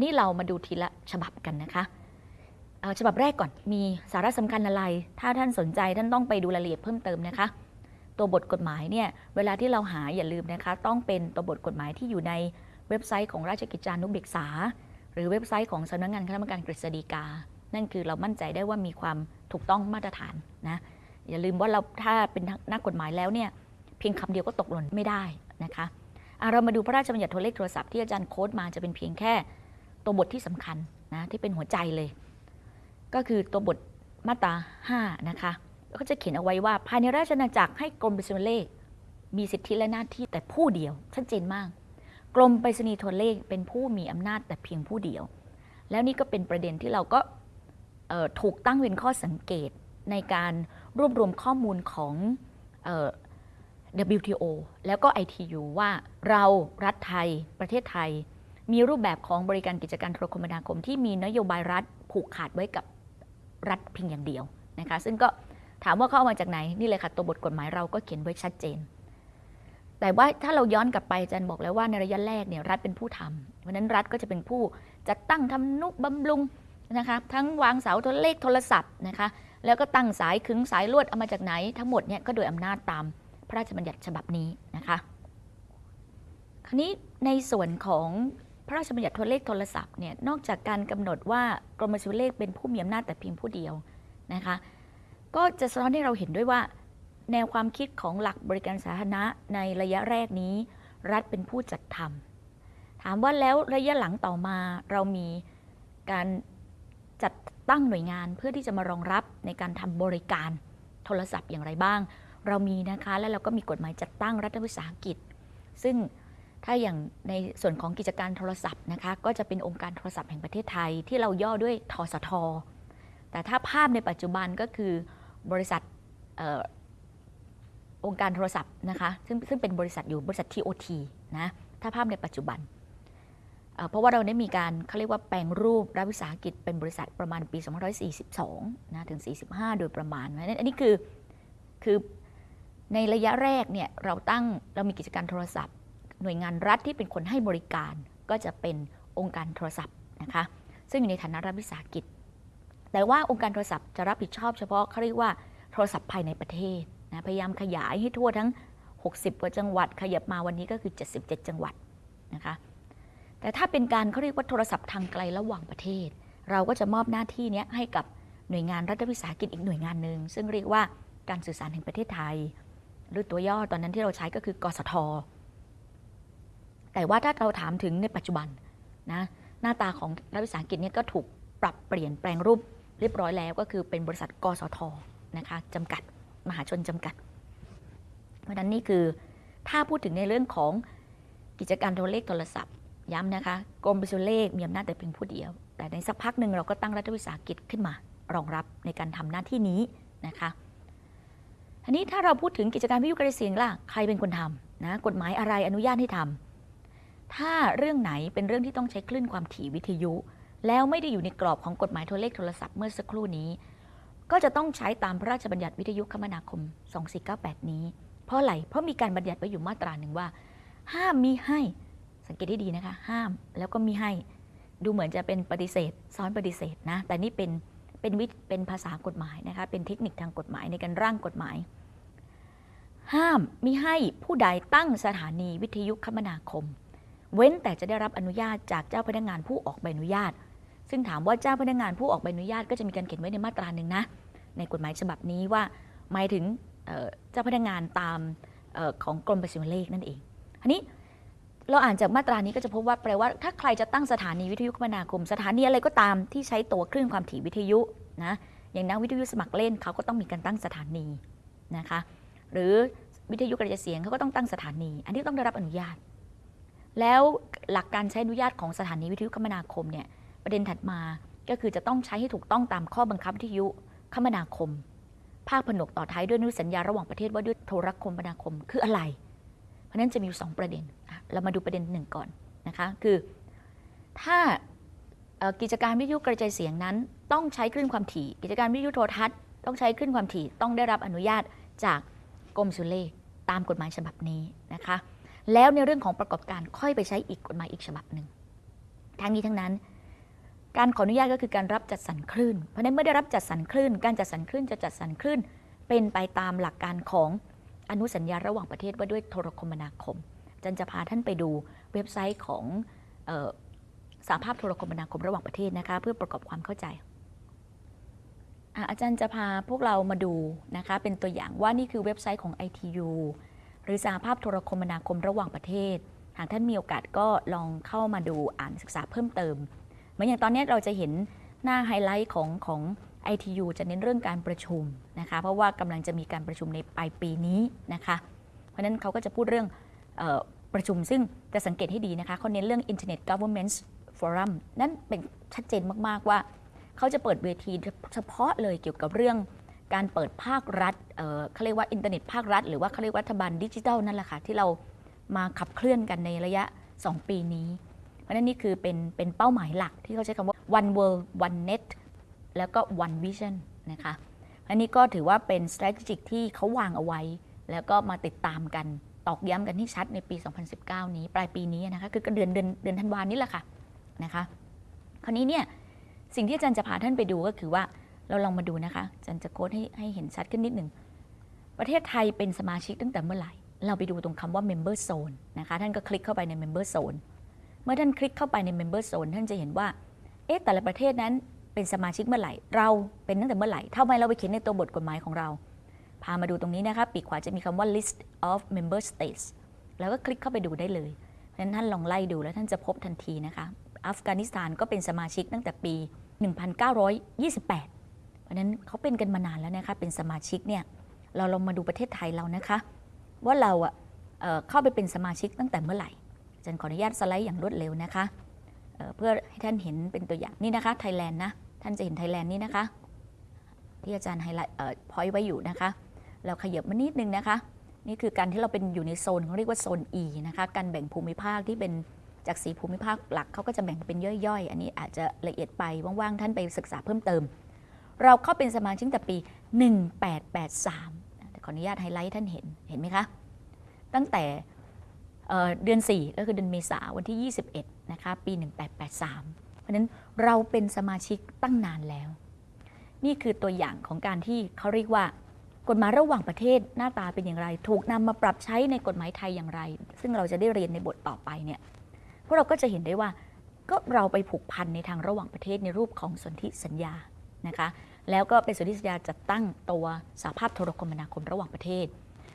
ันนี้เรามาดูทีละฉบับกันนะคะฉบับแรกก่อนมีสาระสำคัญอะไร ถ้าท่านสนใจท่านต้องไปดูรายละเอียดเพิ่มเติมนะคะ ตัวบทกฎหมายเนี่ยเวลาที่เราหาอย่าลืมนะคะ ต้องเป็นตัวบทกฎหมายที่อยู่ในเว็บไซต์ของราชกิจจานุเบกษา หรือเว็บไซต์ของสำนักงานคณะกรรมการกฤษฎีกา นั่นคือเรามั่นใจได้ว่ามีความถูกต้องมาตรฐานนะอย่าลืมว่าเราถ้าเป็นนักกฎหมายแล้วเนี่ยเพียงคำเดียวก็ตกหล่นไม่ได้นะคะอะเรามาดูพระราชบัญญัติโทรเลขโทรศัพท์ที่อาจารย์โค้ดมาจะเป็นเพียงแค่ ตัวบทที่สำคัญนะที่เป็นหัวใจเลย ก็คือตัวบทมาตรา5นะคะก็จะเขียนเอาไว้ว่าภายในราชอาณาจักรให้กรมไปรษณีย์เลข มีสิทธิและหน้าที่แต่ผู้เดียวชัดเจนมาก กรมไปรษณีย์โทรเลขเป็นผู้มีอำนาจแต่เพียงผู้เดียว แล้วนี่ก็เป็นประเด็นที่เราก็ถูกตั้งเป็นข้อสังเกตในการรวบรวมข้อมูลของออ WTO แล้วก็ ITU ว่าเรารัฐไทยประเทศไทย มีรูปแบบของบริการกิจการโทรคมนาคม ที่มีนโยบายรัฐผูกขาดไว้กับรัฐเพียงอย่างเดียวนะคะ ซึ่งก็ถามว่าเขาเอามาจากไหนนี่เลยค่ะตัวบทกฎหมายเราก็เขียนไว้ชัดเจน แต่ว่าถ้าเราย้อนกลับไปอาจารย์บอกแล้วว่าในระยะแรกเนี่ยรัฐเป็นผู้ทำเพราะฉะนั้นรัฐก็จะเป็นผู้จัดตั้งทำนุบำรุงนะคะทั้งวางเสาโทรเลขโทรศัพท์นะคะแล้วก็ตั้งสายขึงสายลวดเอามาจากไหน ทั้งหมดเนี่ยก็โดยอำนาจตามพระราชบัญญัติฉบับนี้นะคะ คราวนี้ในส่วนของ ระราชบัญญัติโทรเลขโทรศัพท์เนี่ยนอกจากการกำหนดว่ากรมบัญชีเลขเป็นผู้มีอำนาจแต่เพียงผู้เดียวนะคะก็จะสะท้อนให้เราเห็นด้วยว่า แนวความคิดของหลักบริการสาธารณะในระยะแรกนี้ รัฐเป็นผู้จัดทำถามว่าแล้วระยะหลังต่อมาเรามีการจัดตั้งหน่วยงานเพื่อที่จะมารองรับในการทำบริการโทรศัพท์อย่างไรบ้าง เรามีนะคะ แล้วเราก็มีกฎหมายจัดตั้งรัฐวิสาหกิจ ซึ่ง ถ้าอย่างในส่วนของกิจการโทรศัพท์นะคะก็จะเป็นองค์การโทรศัพท์แห่งประเทศไทย ที่เราย่อด้วยทสท แต่ถ้าภาพในปัจจุบันก็คือบริษัทอองค์การโทรศัพท์นะคะซึ่งซึ่งเป็นบริษัทอยู่บริษัท TOT นะถ้าภาพในปัจจุบันเอ่อเพราะว่าเราได้มีการเขาเรียกว่าแปลงรูปรัฐวิสาหกิจเป็นบริษัทประมาณปี 2542 นะถึง 45 โดยประมาณนะอันนี้คือคือในระยะแรกเนี่ยเราตั้งเรามีกิจการโทรศัพท์ หน่วยงานรัฐที่เป็นคนให้บริการก็จะเป็นองค์การโทรศัพท์นะคะซึ่งอยู่ในฐานะรัฐวิสาหกิจ แต่ว่าองค์การโทรศัพท์จะรับผิดชอบเฉพาะเขาเรียกว่าโทรศัพท์ภายในประเทศนะพยายามขยายให้ทั่วทั้ง 60 กว่าจังหวัด ขยับมาวันนี้ก็คือ 77 จังหวัดนะคะแต่ถ้าเป็นการเขาเรียกว่าโทรศัพท์ทางไกลระหว่างประเทศ เราก็จะมอบหน้าที่นี้ให้กับหน่วยงานรัฐวิสาหกิจอีกหน่วยงานหนึ่งซึ่งเรียกว่าการสื่อสารแห่งประเทศไทย หรือตัวย่อตอนนั้นที่เราใช้ก็คือกสท แต่ว่าถ้าเราถามถึงในปัจจุบันนะหน้าตาของรัฐวิสาหกิจเนี่ยก็ถูกปรับเปลี่ยนแปลงรูปเรียบร้อยแล้วก็คือเป็นบริษัทกสทนะคะจำกัดมหาชนจำกัด เพราะฉะนั้นนี่คือถ้าพูดถึงในเรื่องของกิจการโทรเลขโทรศัพท์ ย้ำนะคะกรมบัญชีเลขมีอำนาจแต่เพียงผู้เดียว แต่ในสักพักหนึ่งเราก็ตั้งรัฐวิสาหกิจขึ้นมารองรับในการทำหน้าที่นี้นะคะทีนี้ถ้าเราพูดถึงกิจการวิทยุกระเสียงล่ะใครเป็นคนทำนะกฎหมายอะไรอนุญาตให้ทำ ถ้าเรื่องไหนเป็นเรื่องที่ต้องใช้คลื่นความถี่วิทยุ แล้วไม่ได้อยู่ในกรอบของกฎหมายโทรเลขโทรศัพท์เมื่อสักครู่นี้ ก็จะต้องใช้ตามพระราชบัญญัติวิทยุคมนาคม 2498 นี้ เพราะอะไรเพราะมีการบัญญัติไว้อยู่มาตราหนึ่งว่า ห้ามมีให้สังเกตได้ดีนะคะ ห้ามแล้วก็มีให้ ดูเหมือนจะเป็นปฏิเสธ ซ้อนปฏิเสธนะ แต่นี่เป็นเป็นวิเป็นภาษากฎหมายนะคะเป็นเทคนิคทางกฎหมายในการร่างกฎหมาย ห้ามมิให้ผู้ใดตั้งสถานีวิทยุคมนาคม เว้นแต่จะได้รับอนุญาตจากเจ้าพนักงานผู้ออกใบอนุญาต ซึ่งถามว่าเจ้าพนักงานผู้ออกใบอนุญาตก็จะมีการเขียนไว้ในมาตราหนึ่งนะในกฎหมายฉบับนี้ว่าหมายถึงเจ้าพนักงานตามออของกรมประชาเลขนั่นเองอันนี้เราอ่านจากมาตรานี้ก็จะพบว่าแปลว่าถ้าใครจะตั้งสถานีวิทยุคมนาคม สถานีอะไรก็ตามที่ใช้ตัวคลื่นความถี่วิทยุนะอย่างนักวิทยุสมัครเล่นเขาก็ต้องมีการตั้งสถานีนะคะ หรือวิทยุกระจายเสียงเขาก็ต้องตั้งสถานี อันนี้ต้องได้รับอนุญาต แล้วหลักการใช้อนุญาตของสถานีวิทยุคมนาคมเนี่ยประเด็นถัดมาก็คือจะต้องใช้ให้ถูกต้องตามข้อบังคับวิทยุคมนาคม ภาคผนวกต่อท้ายด้วยนุสัญญาระหว่างประเทศว่าด้วยโทรคมนาคมคืออะไร เพราะนั้นจะมีอยู่สองประเด็น เรามาดูประเด็นหนึ่งก่อนนะคะคือ ถ้ากิจการวิทยุกระจายเสียงนั้น ต้องใช้คลื่นความถี่ กิจการวิทยุโทรทัศน์ต้องใช้คลื่นความถี่ต้องได้รับอนุญาตจากกรมสุเลตามกฎหมายฉบับนี้นะคะ แล้วในเรื่องของประกอบการค่อยไปใช้อีกกฎหมายอีกฉบับหนึ่งทั้งนี้ทั้งนั้น การขออนุญาตก็คือการรับจัดสรรคลื่น เพราะนั้นเมื่อได้รับจัดสรรคลื่น การจัดสรรคลื่นจะจัดสรรคลื่น เป็นไปตามหลักการของอนุสัญญาระหว่างประเทศว่าด้วยโทรคมนาคมอาจันจะพาท่านไปดูเว็บไซต์ของออสาภาพโทรคมนาคมระหว่างประเทศนะคะเพื่อประกอบความเข้าใจ อาจารย์จะพาพวกเรามาดูนะคะเป็นตัวอย่างว่านี่คือเว็บไซต์ของ ITU หรือสาภาพโทรคมนาคมระหว่างประเทศ หากท่านมีโอกาสก็ลองเข้ามาดูอ่านศึกษาเพิ่มเติม เหมือนอย่างตอนนี้เราจะเห็นหน้าไฮไลท์ของของ ITU จะเน้นเรื่องการประชุมนะคะ เพราะว่ากำลังจะมีการประชุมในปลายปีนี้นะคะ เพราะนั้นเขาก็จะพูดเรื่องออประชุมซึ่งจะสังเกตให้ดีนะคะเขาเน้นเรื่อง Internet Government Forum นั่นเป็นชัดเจนมาก ๆ ว่า เขาจะเปิดเวทีเฉพาะเลยเกี่ยวกับเรื่อง การเปิดภาครัฐเเขาเรียกว่าอินเทอร์เน็ตภาครัฐ หรือว่าเขาเรียกว่ารัฐบาลดิจิทัลนั่นแหละค่ะที่เรามาขับเคลื่อนกันในระยะ 2 ปีนี้ เพราะฉะนั้นนี่คือเป็นเป็นเป้าหมายหลักที่เขาใช้คำว่า one world one net แล้วก็ one vision นะคะอันนี้ก็ถือว่าเป็น strategic ที่เขาวางเอาไว้ แล้วก็มาติดตามกันตอกย้ำกันที่ชัดในปี 2019 นี้ ปลายปีนี้นะคะ คือเดือนเดือนเดือนธันวานี้แหละค่ะนะคะ คราวนี้เนี่ยสิ่งที่อาจารย์จะพาท่านไปดูก็คือว่า เราลองมาดูนะคะจารย์จะโค้ดให้ให้เห็นชัดขึ้นนิดหนึ่ง ประเทศไทยเป็นสมาชิกตั้งแต่เมื่อไหร่ เราไปดูตรงคำว่า member zone นะคะ ท่านก็คลิกเข้าไปใน member zone เมื่อท่านคลิกเข้าไปใน member zone ท่านจะเห็นว่า เอ๊ะ แต่ละประเทศนั้นเป็นสมาชิกเมื่อไหร่ เราเป็นตั้งแต่เมื่อไหร่ทำไมเราไปเขียนในตัวบทกฎหมายของเรา พามาดูตรงนี้นะคะ ปีกขวาจะมีคำว่า list of member states แล้วก็คลิกเข้าไปดูได้เลยเพราะฉะนั้นท่านลองไล่ดูแล้วท่านจะพบทันทีนะคะ อัฟกานิสถานก็เป็นสมาชิกตั้งแต่ปี 1928เพ ราะนั้นเขาเป็นกันมานานแล้วนะคะเป็นสมาชิกเนี่ยเราลองมาดูประเทศไทยเรานะคะ ว่าเราอะเอ่อเข้าไปเป็นสมาชิกตั้งแต่เมื่อไหร่อาจารย์ขออนุญาตสไลด์อย่างรวดเร็วนะคะเเพื่อให้ท่านเห็นเป็นตัวอย่างนี่นะคะไทยแลนด์นะท่านจะเห็นไทยแลนด์นี่นะคะ ที่อาจารย์ highlight point ไว้อยู่นะคะ เราขยับมานิดนึงนะคะ นี่คือการที่เราเป็นอยู่ในโซนเขาเรียกว่าโซน E นะคะการแบ่งภูมิภาคที่เป็นจากสีภูมิภาคหลักเขาก็จะแบ่งเป็นย่อยๆ อันนี้อาจจะละเอียดไปว่างๆท่านไปศึกษาเพิ่มเติม เราเข้าเป็นสมาชิกแต่ปี 1883แต่ขออนุญาตไฮไลท์ท่านเห็น เห็นไหมคะ ตั้งแต่เเดือน4ก็คือเดือนเมษาวันที่ 21 นะคะ ปี 1883 เพราะฉะนั้นเราเป็นสมาชิกตั้งนานแล้ว นี่คือตัวอย่างของการที่เขาเรียกว่ากฎหมายระหว่างประเทศหน้าตาเป็นอย่างไร ถูกนำมาปรับใช้ในกฎหมายไทยอย่างไร ซึ่งเราจะได้เรียนในบทต่อไปเนี่ยพวกเราก็จะเห็นได้ว่าก็เราไปผูกพันในทางระหว่างประเทศในรูปของสนธิสัญญานะคะ แล้วก็เป็นสนธิสัญญาจัดตั้งตัวสหภาพโทรคมนาคมระหว่างประเทศ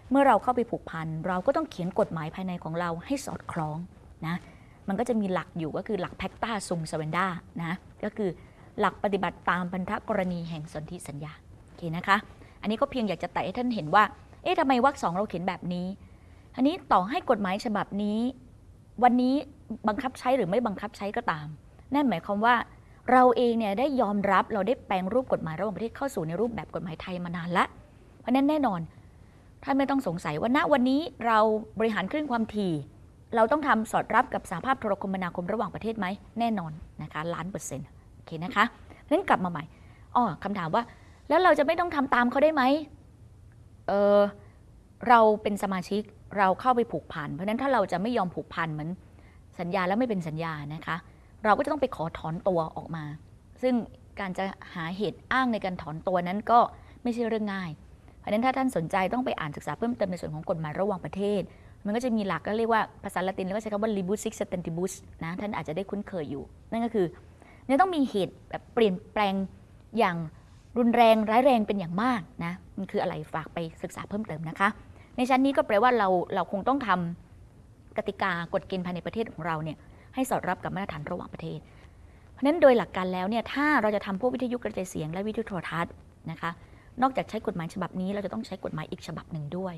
เมื่อเราเข้าไปผูกพันเราก็ต้องเขียนกฎหมายภายในของเราให้สอดคล้องนะมันก็จะมีหลักอยู่ก็คือหลักแพคตาซุงสเวนดานะก็คือหลักปฏิบัติตามพันธกรณีแห่งสนธิสัญญาโอเคนะคะ อันนี้ก็เพียงอยากจะแตะให้ท่านเห็นว่า เอ๊ะทำไมวรรคสองเราเขียนแบบนี้ อันนี้ต่อให้กฎหมายฉบับนี้ วันนี้บังคับใช้หรือไม่บังคับใช้ก็ตาม นั่นหมายความว่า เราเองเนี่ยได้ยอมรับเราได้แปลงรูปกฎหมายระหว่างประเทศเข้าสู่ในรูปแบบกฎหมายไทยมานานละเพราะนั้นแน่นอนท่านไม่ต้องสงสัยว่าณวันนี้เราบริหารคลื่นความถี่ เราต้องทำสอดรับกับสหภาพโทรคมนาคมระหว่างประเทศไหมแน่นอนนะคะล้านเปอร์เซ็นต์โอเคนะคะนั้นกลับมาใหม่อ๋อคำถามว่า แล้วเราจะไม่ต้องทำตามเขาได้ไหมเออเราเป็นสมาชิกเราเข้าไปผูกพันเพราะฉะนั้นถ้าเราจะไม่ยอมผูกพันเหมือนสัญญาแล้วไม่เป็นสัญญานะคะ เราก็จะต้องไปขอถอนตัวออกมา ซึ่งการจะหาเหตุอ้างในการถอนตัวนั้นก็ไม่ใช่เรื่องง่ายเพราะฉะนั้นถ้าท่านสนใจต้องไปอ่านศึกษาเพิ่มเติมในส่วนของกฎหมายระหว่างประเทศ มันก็จะมีหลักก็เรียกว่าภาษาละตินแล้วก็ใช้คำว่า rebus sic stantibus นะท่านอาจจะได้คุ้นเคยอยู่ นั่นก็คือเนี่ยต้องมีเหตุแบบเปลี่ยนแปลงอย่างรุนแรงร้ายแรงเป็นอย่างมากนะมันคืออะไรฝากไปศึกษาเพิ่มเติมนะคะ ในชั้นนี้ก็แปลว่าเราเราคงต้องทำกติกากฎเกณฑ์ภายในประเทศของเราเนี่ย ให้สอดรับกับมาตรฐานระหว่างประเทศ เพราะนั้นโดยหลักการแล้วเนี่ยถ้าเราจะทำพวกวิทยุกระจายเสียงและวิทยุโทรทัศน์นะคะนอกจากใช้กฎหมายฉบับนี้เราจะต้องใช้กฎหมายอีกฉบับหนึ่งด้วย